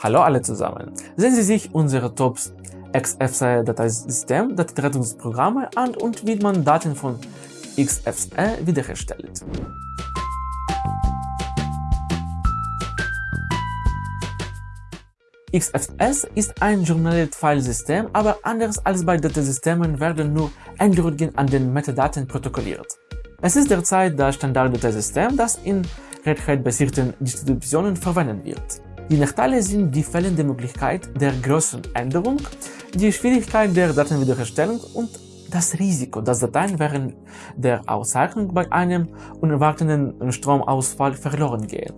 Hallo alle zusammen. Sehen Sie sich unsere Top XFCE-Dateisystem, Datenrettungsprogramme an und wie man Daten von XFCE wiederherstellt. XFS ist ein Journaled-File-System, aber anders als bei Dateisystemen werden nur Änderungen an den Metadaten protokolliert. Es ist derzeit das Standard-Dateisystem, das in Red Hat-basierten Distributionen verwendet wird. Die Nachteile sind die fehlende Möglichkeit der großen Änderung, die Schwierigkeit der Datenwiederherstellung und das Risiko, dass Dateien während der Auszeichnung bei einem unerwarteten Stromausfall verloren gehen,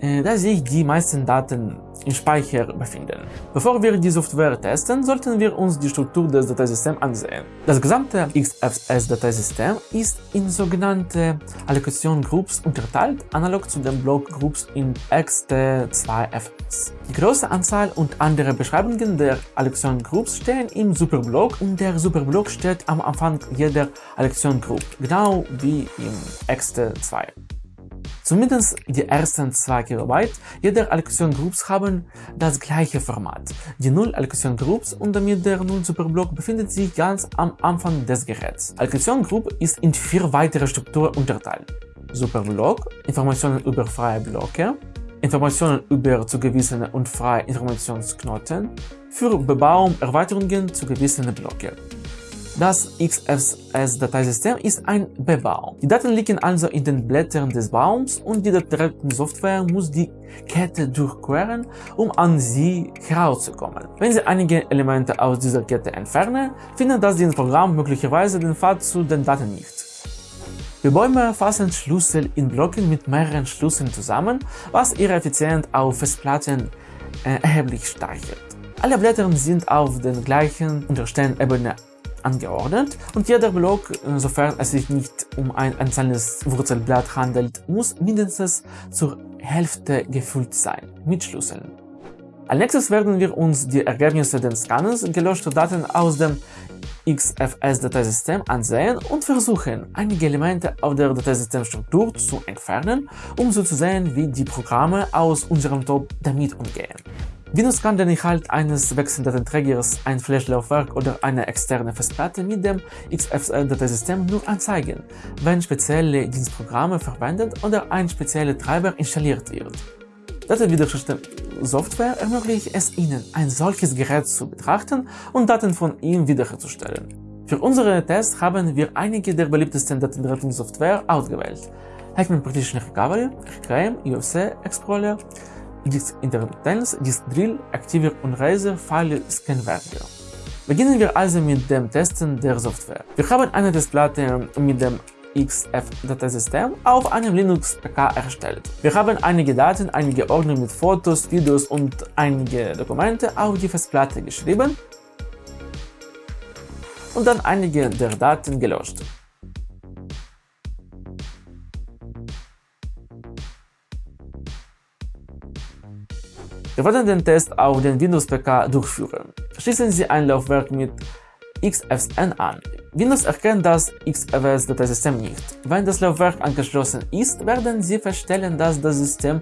äh, da sich die meisten Daten im Speicher befinden. Bevor wir die Software testen, sollten wir uns die Struktur des Dateisystems ansehen. Das gesamte XFS-Dateisystem ist in sogenannte Allocation Groups unterteilt, analog zu den Block Groups in XT2FS. Die große Anzahl und andere Beschreibungen der Allocation Groups stehen im Superblock und der Superblock steht am Anfang jeder Allocation Group, genau wie im XT2. Zumindest die ersten 2 KB jeder Allocation Groups haben das gleiche Format. Die 0 Allocation Groups und damit der 0 Superblock befindet sich ganz am Anfang des Geräts. Allocation Group ist in vier weitere Strukturen unterteilt. Superblock, Informationen über freie Blöcke, Informationen über zugewiesene und freie Informationsknoten, für Bebauung Erweiterungen zugewiesene Blöcke. Das XFS-Dateisystem ist ein B-Baum. Die Daten liegen also in den Blättern des Baums und die Datensoftware muss die Kette durchqueren, um an sie herauszukommen. Wenn Sie einige Elemente aus dieser Kette entfernen, findet das Programm möglicherweise den Pfad zu den Daten nicht. Die Bäume fassen Schlüssel in Blöcken mit mehreren Schlüsseln zusammen, was ihre Effizienz auf Festplatten äh, erheblich steigert. Alle Blätter sind auf der gleichen unterstehenden Ebene angeordnet und jeder Block, äh, sofern es sich nicht um ein einzelnes Wurzelblatt handelt, muss mindestens zur Hälfte gefüllt sein, mit Schlüsseln. Als nächstes werden wir uns die Ergebnisse des Scannens gelöschter Daten aus dem XFS-Dateisystem ansehen und versuchen, einige Elemente auf der Dateisystemstruktur zu entfernen, um so zu sehen, wie die Programme aus unserem Top damit umgehen. Windows kann den Inhalt eines Wechseldatenträgers, ein Flash-Laufwerk oder eine externe Festplatte mit dem XFS-Dateisystem nur anzeigen, wenn spezielle Dienstprogramme verwendet oder ein spezieller Treiber installiert wird. Datenwiederherstellungssoftware ermöglicht es Ihnen, ein solches Gerät zu betrachten und Daten von ihm wiederherzustellen. Für unsere Tests haben wir einige der beliebtesten Datenrettungssoftware ausgewählt. Hackman Partition Recovery, RKM, UFC Explorer, Disk Intermittenz, Disk Drill, Aktivier und File Scanwerker. Beginnen wir also mit dem Testen der Software. Wir haben eine Testplatte mit dem XF-Dateisystem auf einem Linux-PK erstellt. Wir haben einige Daten, einige Ordner mit Fotos, Videos und einige Dokumente auf die Festplatte geschrieben und dann einige der Daten gelöscht. Wir werden den Test auf den Windows-PK durchführen. Schließen Sie ein Laufwerk mit XFSN an. Windows erkennt das XFS-Dateisystem nicht. Wenn das Laufwerk angeschlossen ist, werden Sie feststellen, dass das System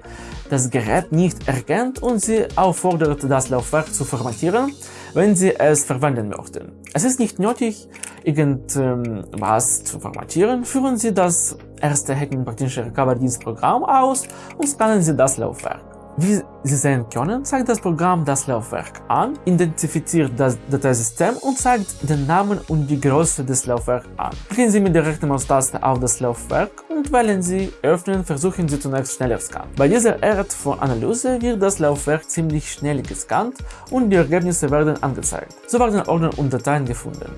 das Gerät nicht erkennt und Sie auffordert, das Laufwerk zu formatieren, wenn Sie es verwenden möchten. Es ist nicht nötig, irgendwas zu formatieren. Führen Sie das erste Hacken praktische Recovery-Dienstprogramm aus und scannen Sie das Laufwerk. Wie Sie sehen können, zeigt das Programm das Laufwerk an, identifiziert das Dateisystem und zeigt den Namen und die Größe des Laufwerks an. Klicken Sie mit der rechten Maustaste auf das Laufwerk und wählen Sie Öffnen, versuchen Sie zunächst schneller Scan. Bei dieser Art von Analyse wird das Laufwerk ziemlich schnell gescannt und die Ergebnisse werden angezeigt. So werden Ordner und Dateien gefunden.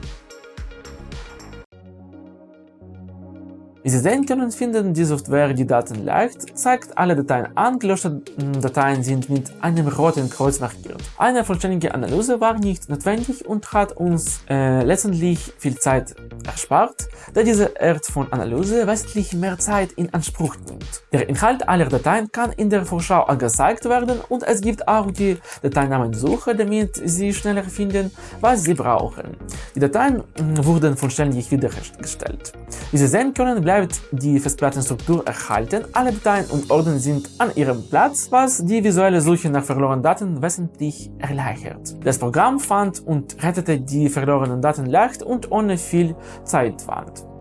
Sie sehen können, finden die Software die Daten leicht, zeigt alle Dateien an, gelöschte Dateien sind mit einem roten Kreuz markiert. Eine vollständige Analyse war nicht notwendig und hat uns äh, letztendlich viel Zeit erspart, da diese Art von Analyse wesentlich mehr Zeit in Anspruch nimmt. Der Inhalt aller Dateien kann in der Vorschau angezeigt werden und es gibt auch die Dateinamensuche, damit Sie schneller finden, was Sie brauchen. Die Dateien hm, wurden vollständig wiederhergestellt. Wie Sie sehen können, bleibt die Festplattenstruktur erhalten, alle Dateien und Orden sind an ihrem Platz, was die visuelle Suche nach verlorenen Daten wesentlich erleichtert. Das Programm fand und rettete die verlorenen Daten leicht und ohne viel Zeitaufwand.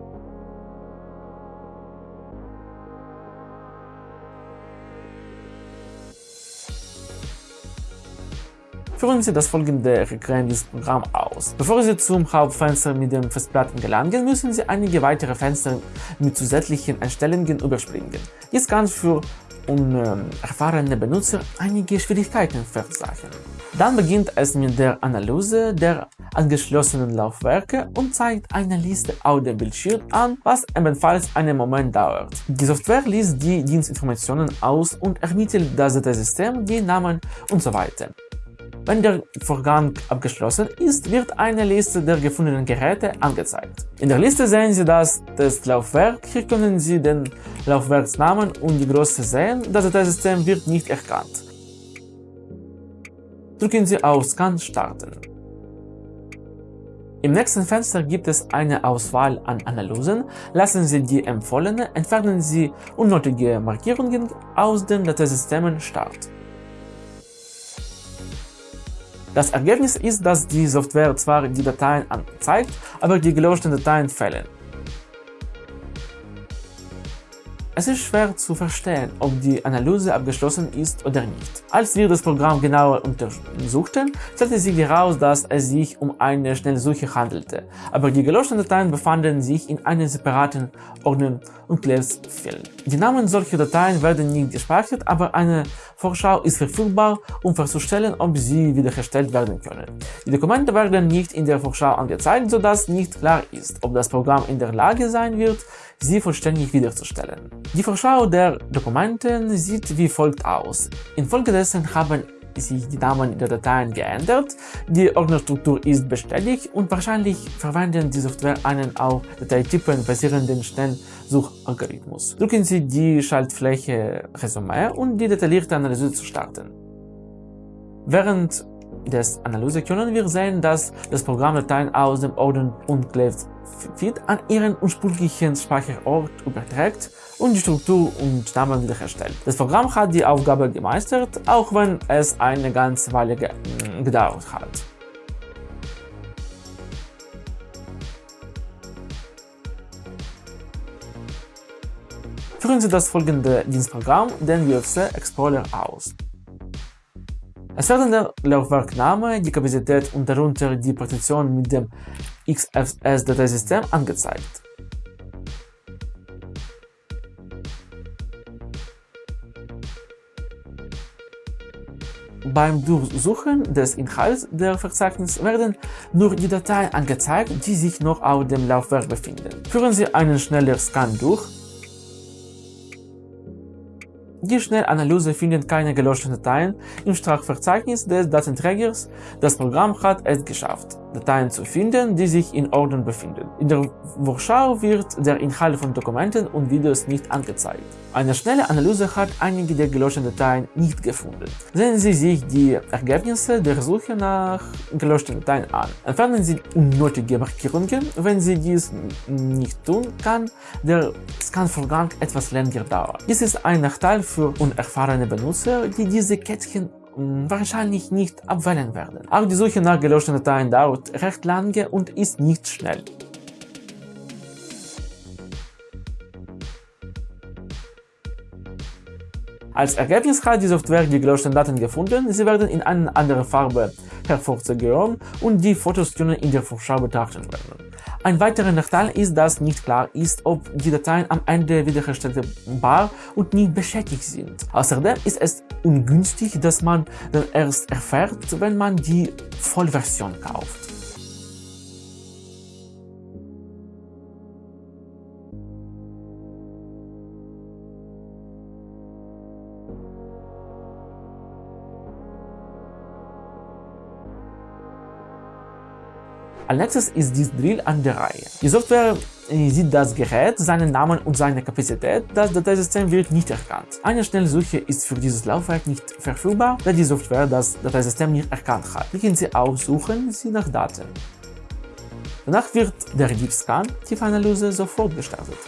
Führen Sie das folgende Regrenzprogramm aus. Bevor Sie zum Hauptfenster mit den Festplatten gelangen, müssen Sie einige weitere Fenster mit zusätzlichen Einstellungen überspringen. Dies kann für unerfahrene Benutzer einige Schwierigkeiten verursachen. Dann beginnt es mit der Analyse der angeschlossenen Laufwerke und zeigt eine Liste auf dem Bildschirm an, was ebenfalls einen Moment dauert. Die Software liest die Dienstinformationen aus und ermittelt das Dateisystem, die Namen und so weiter. Wenn der Vorgang abgeschlossen ist, wird eine Liste der gefundenen Geräte angezeigt. In der Liste sehen Sie das Testlaufwerk. Hier können Sie den Laufwerksnamen und die Größe sehen. Das Dateisystem wird nicht erkannt. Drücken Sie auf Scan starten. Im nächsten Fenster gibt es eine Auswahl an Analysen. Lassen Sie die empfohlene, entfernen Sie unnötige Markierungen aus den Dateisystemen Start. Das Ergebnis ist, dass die Software zwar die Dateien anzeigt, aber die gelöschten Dateien fehlen. Es ist schwer zu verstehen, ob die Analyse abgeschlossen ist oder nicht. Als wir das Programm genauer untersuchten, stellte sich heraus, dass es sich um eine Schnellsuche handelte, aber die gelöschten Dateien befanden sich in einem separaten Ordner und Claves-Feld. Die Namen solcher Dateien werden nicht gespeichert, aber eine Vorschau ist verfügbar, um festzustellen, ob sie wiederhergestellt werden können. Die Dokumente werden nicht in der Vorschau angezeigt, sodass nicht klar ist, ob das Programm in der Lage sein wird, sie vollständig wiederzustellen. Die Vorschau der Dokumente sieht wie folgt aus. Infolgedessen haben sich die Namen der Dateien geändert, die Ordnerstruktur ist bestätigt und wahrscheinlich verwenden die Software einen auf Dateitypen basierenden Schnellsuchalgorithmus. Drücken Sie die Schaltfläche Resümee, um die detaillierte Analyse zu starten. Während des Analyse können wir sehen, dass das Programm Dateien aus dem Ordner Unclaved Feed an ihren ursprünglichen Speicherort überträgt und die Struktur und Namen wiederherstellt. Das Programm hat die Aufgabe gemeistert, auch wenn es eine ganze Weile gedauert hat. Führen Sie das folgende Dienstprogramm, den UFC Explorer, aus. Es werden der Laufwerkname, die Kapazität und darunter die Partition mit dem XFS-Dateisystem angezeigt. Beim Durchsuchen des Inhalts der Verzeichnis werden nur die Dateien angezeigt, die sich noch auf dem Laufwerk befinden. Führen Sie einen schnellen Scan durch die Schnellanalyse findet keine gelöschten Dateien im Sprachverzeichnis des Datenträgers. Das Programm hat es geschafft, Dateien zu finden, die sich in Ordnern befinden. In der Vorschau wird der Inhalt von Dokumenten und Videos nicht angezeigt. Eine schnelle Analyse hat einige der gelöschten Dateien nicht gefunden. Sehen Sie sich die Ergebnisse der Suche nach gelöschten Dateien an. Entfernen Sie unnötige Markierungen. Wenn Sie dies nicht tun, kann der Scanvorgang etwas länger dauern. Dies ist ein Nachteil für unerfahrene Benutzer, die diese Kettchen wahrscheinlich nicht abwählen werden. Auch die Suche nach gelöschten Dateien dauert recht lange und ist nicht schnell. Als Ergebnis hat die Software die gelöschten Daten gefunden, sie werden in eine andere Farbe hervorgehoben und die Fotos können in der Vorschau betrachtet werden. Ein weiterer Nachteil ist, dass nicht klar ist, ob die Dateien am Ende wiederherstellbar und nicht beschädigt sind. Außerdem ist es ungünstig, dass man dann erst erfährt, wenn man die Vollversion kauft. Als nächstes ist dies Drill an der Reihe. Die Software äh, sieht das Gerät, seinen Namen und seine Kapazität, das Dateisystem wird nicht erkannt. Eine Schnellsuche ist für dieses Laufwerk nicht verfügbar, da die Software das Dateisystem nicht erkannt hat. Klicken Sie auf Suchen Sie nach Daten. Danach wird der Deep-Scan Tiefanalyse sofort gestartet.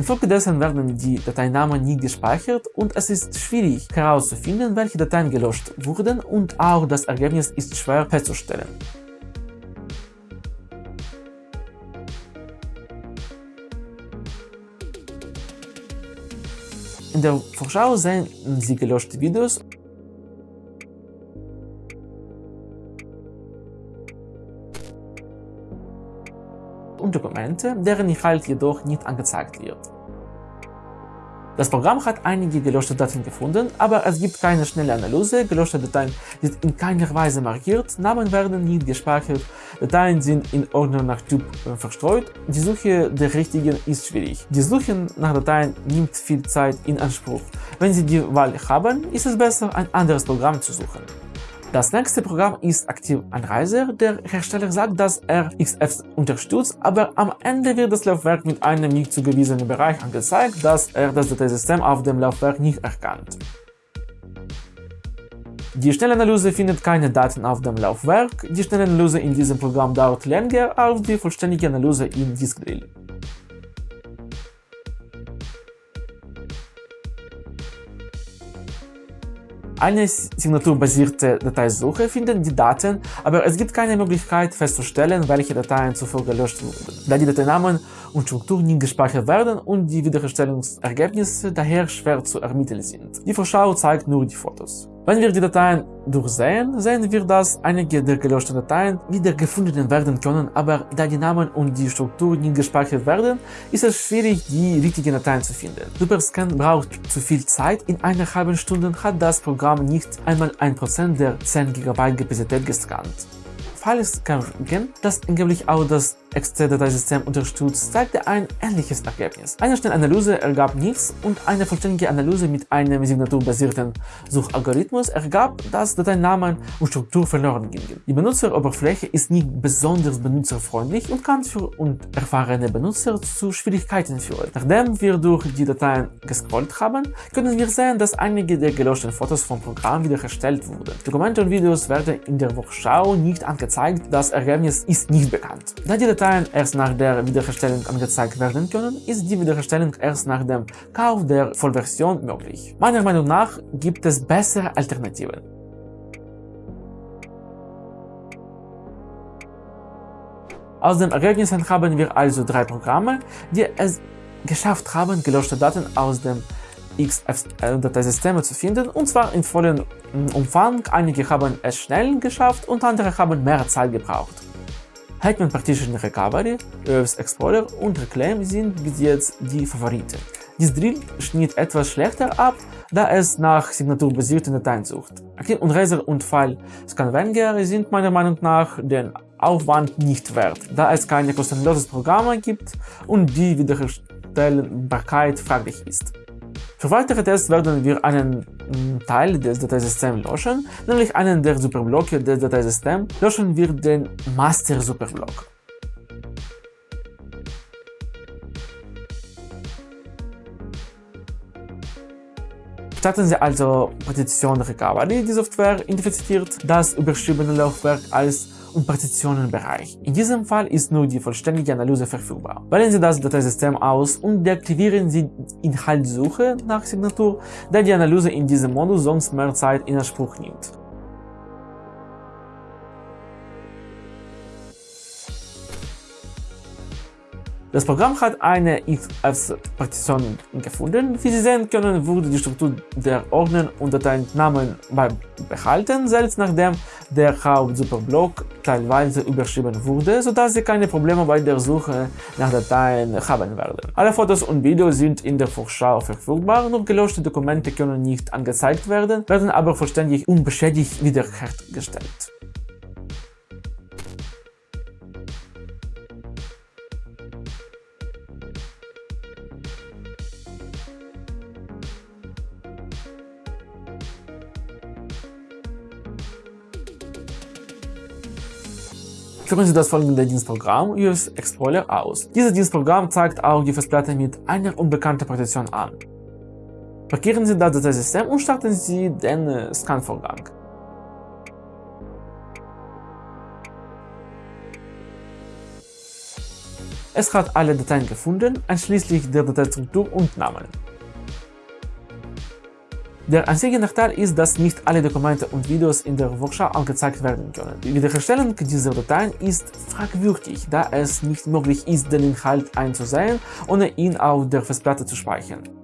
Infolgedessen werden die Dateinamen nie gespeichert und es ist schwierig herauszufinden, welche Dateien gelöscht wurden und auch das Ergebnis ist schwer festzustellen. In der Vorschau sehen Sie gelöschte Videos und Dokumente, deren Inhalt jedoch nicht angezeigt wird. Das Programm hat einige gelöschte Daten gefunden, aber es gibt keine schnelle Analyse, gelöschte Dateien sind in keiner Weise markiert, Namen werden nicht gespeichert, Dateien sind in Ordner nach Typ äh, verstreut, die Suche der richtigen ist schwierig. Die Suche nach Dateien nimmt viel Zeit in Anspruch. Wenn Sie die Wahl haben, ist es besser, ein anderes Programm zu suchen. Das nächste Programm ist Active Anreiser. Der Hersteller sagt, dass er XF unterstützt, aber am Ende wird das Laufwerk mit einem nicht zugewiesenen Bereich angezeigt, dass er das Dateisystem auf dem Laufwerk nicht erkannt. Die Schnellanalyse findet keine Daten auf dem Laufwerk. Die Schnellanalyse in diesem Programm dauert länger als die vollständige Analyse in Diskdrill. Eine signaturbasierte Dateisuche findet die Daten, aber es gibt keine Möglichkeit festzustellen, welche Dateien zuvor gelöscht wurden, da die Dateinamen und Struktur nie gespeichert werden und die Wiederherstellungsergebnisse daher schwer zu ermitteln sind. Die Vorschau zeigt nur die Fotos. Wenn wir die Dateien durchsehen, sehen wir, dass einige der gelöschten Dateien wieder gefunden werden können, aber da die Namen und die Struktur nicht gespeichert werden, ist es schwierig, die richtigen Dateien zu finden. Superscan braucht zu viel Zeit, in einer halben Stunde hat das Programm nicht einmal 1% der 10 GB Kapazität gescannt. Falls Kargen, das angeblich auch das XC-Dateisystem unterstützt, zeigte ein ähnliches Ergebnis. Eine Schnellanalyse ergab nichts und eine vollständige Analyse mit einem signaturbasierten Suchalgorithmus ergab, dass Dateinamen und Struktur verloren gingen. Die Benutzeroberfläche ist nicht besonders benutzerfreundlich und kann für unerfahrene Benutzer zu Schwierigkeiten führen. Nachdem wir durch die Dateien gescrollt haben, können wir sehen, dass einige der gelöschten Fotos vom Programm wiederhergestellt wurden. Dokumente und Videos werden in der Vorschau nicht angezeigt, das Ergebnis ist nicht bekannt. Da die Dateien erst nach der Wiederherstellung angezeigt werden können, ist die Wiederherstellung erst nach dem Kauf der Vollversion möglich. Meiner Meinung nach gibt es bessere Alternativen. Aus den Ergebnissen haben wir also drei Programme, die es geschafft haben, gelöschte Daten aus dem XFL-Dateisysteme zu finden, und zwar in vollem Umfang. Einige haben es schnell geschafft und andere haben mehr Zeit gebraucht. Hetman Partition Recovery, EOS Explorer und Reclaim sind bis jetzt die Favoriten. Dies Drill schnitt etwas schlechter ab, da es nach signaturbasierten Dateien sucht. Active und Razer und File Scanvenger sind meiner Meinung nach den Aufwand nicht wert, da es keine kostenloses Programm gibt und die Wiederherstellbarkeit fraglich ist. Für weitere Tests werden wir einen mm, Teil des Dateisystems löschen, nämlich einen der Superblöcke des Dateisystems löschen wir den Master Superblock. Starten Sie also Partition Recovery. Die Software identifiziert das überschriebene Laufwerk als und Partitionenbereich. In diesem Fall ist nur die vollständige Analyse verfügbar. Wählen Sie das Dateisystem aus und deaktivieren Sie Inhaltssuche nach Signatur, da die Analyse in diesem Modus sonst mehr Zeit in Anspruch nimmt. Das Programm hat eine XF-Partition gefunden. Wie Sie sehen können, wurde die Struktur der Ordner und Dateinamen beibehalten, selbst nachdem der Hauptsuperblock teilweise überschrieben wurde, sodass Sie keine Probleme bei der Suche nach Dateien haben werden. Alle Fotos und Videos sind in der Vorschau verfügbar, nur gelöschte Dokumente können nicht angezeigt werden, werden aber vollständig unbeschädigt wiederhergestellt. Führen Sie das folgende Dienstprogramm US Explorer aus. Dieses Dienstprogramm zeigt auch die Festplatte mit einer unbekannten Partition an. Markieren Sie das Dateisystem und starten Sie den äh, Scan-Vorgang. Es hat alle Dateien gefunden, einschließlich der Dateistruktur und Namen. Der einzige Nachteil ist, dass nicht alle Dokumente und Videos in der Vorschau angezeigt werden können. Die Wiederherstellung dieser Dateien ist fragwürdig, da es nicht möglich ist, den Inhalt einzusehen, ohne ihn auf der Festplatte zu speichern.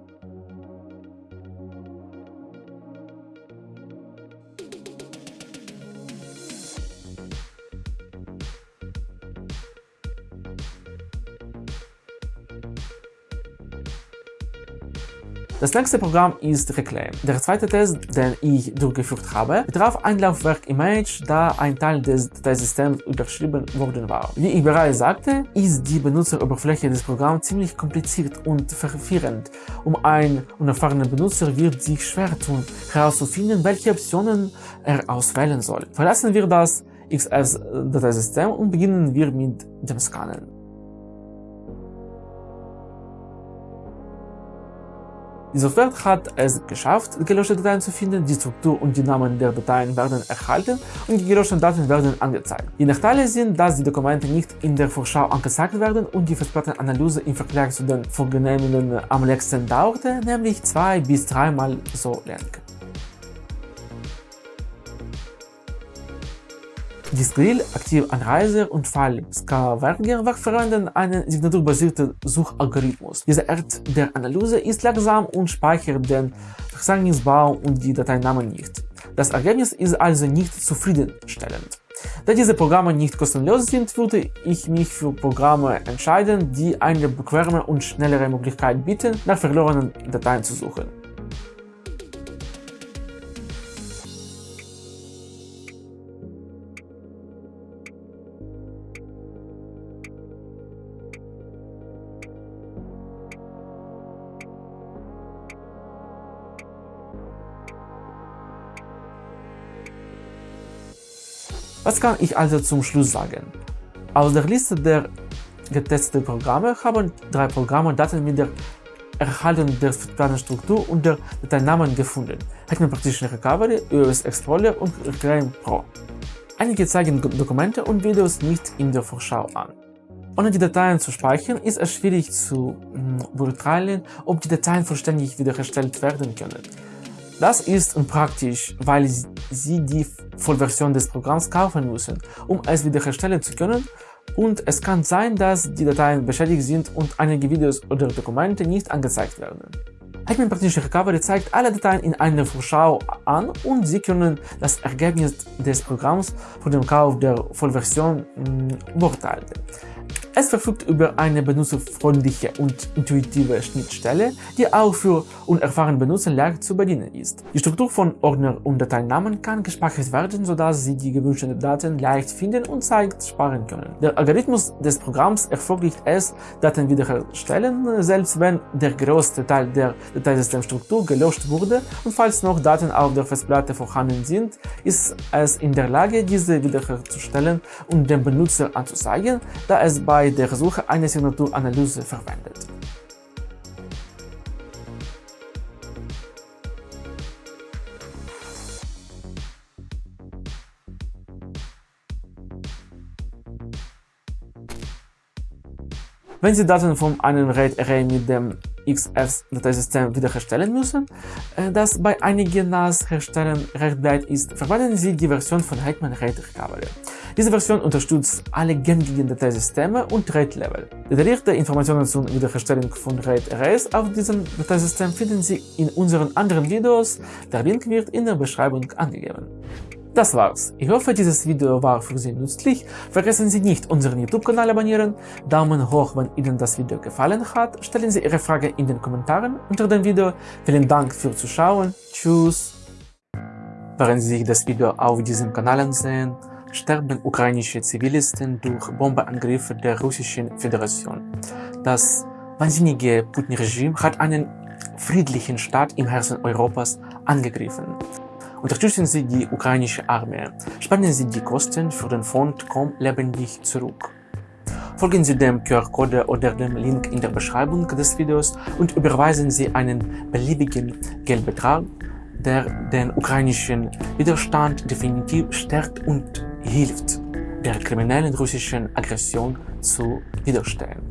Das nächste Programm ist Reclaim. Der zweite Test, den ich durchgeführt habe, betraf ein Laufwerk Image, da ein Teil des Dateisystems überschrieben worden war. Wie ich bereits sagte, ist die Benutzeroberfläche des Programms ziemlich kompliziert und verwirrend. Um ein unerfahrener Benutzer wird sich schwer tun, herauszufinden, welche Optionen er auswählen soll. Verlassen wir das XF-Dateisystem und beginnen wir mit dem Scannen. Die Software hat es geschafft, gelöschte Dateien zu finden, die Struktur und die Namen der Dateien werden erhalten und die gelöschten Daten werden angezeigt. Die Nachteile sind, dass die Dokumente nicht in der Vorschau angezeigt werden und die Festplattenanalyse im Vergleich zu den vorgenommenen am längsten dauerte, nämlich zwei bis dreimal so lang. Diskril, Aktivanreiser und Fall Scavenger verwenden einen signaturbasierten Suchalgorithmus. Diese Art der Analyse ist langsam und speichert den Verzeichnisbaum und die Dateinamen nicht. Das Ergebnis ist also nicht zufriedenstellend. Da diese Programme nicht kostenlos sind, würde ich mich für Programme entscheiden, die eine bequeme und schnellere Möglichkeit bieten, nach verlorenen Dateien zu suchen. Was kann ich also zum Schluss sagen? Aus der Liste der getesteten Programme haben drei Programme Daten mit der Erhaltung der Datenstruktur und der Dateinamen gefunden. Hetman Partition Recovery, US Explorer und Reclaim Pro. Einige zeigen Dokumente und Videos nicht in der Vorschau an. Ohne die Dateien zu speichern, ist es schwierig zu hm, beurteilen, ob die Dateien vollständig wiederhergestellt werden können. Das ist unpraktisch, weil Sie die Vollversion des Programms kaufen müssen, um es wiederherstellen zu können und es kann sein, dass die Dateien beschädigt sind und einige Videos oder Dokumente nicht angezeigt werden. Hackman Partition Recovery zeigt alle Dateien in einer Vorschau an und Sie können das Ergebnis des Programms vor dem Kauf der Vollversion mm, beurteilen. Es verfügt über eine benutzerfreundliche und intuitive Schnittstelle, die auch für unerfahrene Benutzer leicht zu bedienen ist. Die Struktur von Ordner und Dateinamen kann gespeichert werden, sodass Sie die gewünschten Daten leicht finden und Zeit sparen können. Der Algorithmus des Programms ermöglicht es, Daten wiederherstellen, selbst wenn der größte Teil der Dateisystemstruktur gelöscht wurde und falls noch Daten auf der Festplatte vorhanden sind, ist es in der Lage, diese wiederherzustellen und dem Benutzer anzuzeigen, da es bei bei der Suche eine Signaturanalyse verwendet. Wenn Sie Daten von einem RAID-Array mit dem XF-Dateisystem wiederherstellen müssen, äh, das bei einigen NAS-Herstellern recht bleibt ist, verwenden Sie die Version von Hetman RAID Recovery. Diese Version unterstützt alle gängigen Dateisysteme und RAID-Level. Detaillierte Informationen zur Wiederherstellung von RAID-Arrays auf diesem Dateisystem finden Sie in unseren anderen Videos, der Link wird in der Beschreibung angegeben. Das war's. Ich hoffe, dieses Video war für Sie nützlich. Vergessen Sie nicht, unseren YouTube-Kanal abonnieren, Daumen hoch, wenn Ihnen das Video gefallen hat, stellen Sie Ihre Frage in den Kommentaren unter dem Video. Vielen Dank fürs Zuschauen. Tschüss. Während Sie sich das Video auf diesem Kanal ansehen, sterben ukrainische Zivilisten durch Bombeangriffe der Russischen Föderation. Das wahnsinnige Putin-Regime hat einen friedlichen Staat im Herzen Europas angegriffen. Unterstützen Sie die ukrainische Armee. Spenden Sie die Kosten für den Fond Komm lebendig zurück. Folgen Sie dem QR-Code oder dem Link in der Beschreibung des Videos und überweisen Sie einen beliebigen Geldbetrag, der den ukrainischen Widerstand definitiv stärkt und hilft, der kriminellen russischen Aggression zu widerstehen.